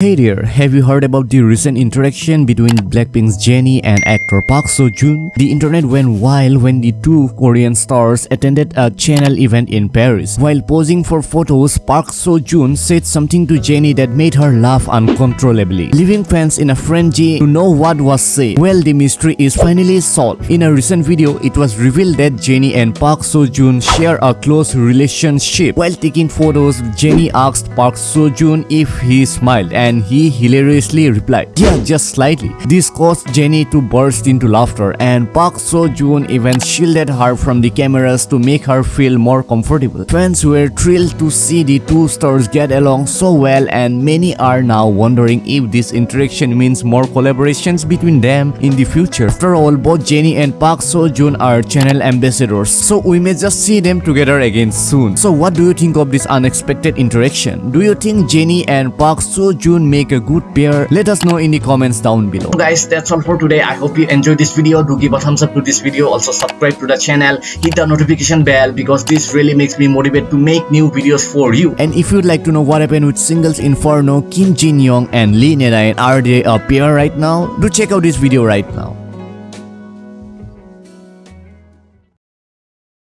Hey there, have you heard about the recent interaction between Blackpink's Jennie and actor Park Seo-joon? The internet went wild when the two Korean stars attended a Chanel event in Paris. While posing for photos, Park Seo-joon said something to Jennie that made her laugh uncontrollably, leaving fans in a frenzy to know what was said. Well, the mystery is finally solved. In a recent video, it was revealed that Jennie and Park Seo-joon share a close relationship. While taking photos, Jennie asked Park Seo-joon if he smiled and and he hilariously replied, Yeah, just slightly. This caused Jennie to burst into laughter and Park Seo-joon even shielded her from the cameras to make her feel more comfortable. Fans were thrilled to see the two stars get along so well and many are now wondering if this interaction means more collaborations between them in the future. After all, both Jennie and Park Seo-joon are Chanel ambassadors, so we may just see them together again soon. So what do you think of this unexpected interaction? Do you think Jennie and Park Seo-joon make a good pair. Let us know in the comments down below. So guys that's all for today. I hope you enjoyed this video. Do give a thumbs up to this video. Also subscribe to the channel. Hit the notification bell because this really makes me motivated to make new videos for you. And if you'd like to know what happened with singles inferno kim jin young and lee Narayan are they a pair right now? Do check out this video right now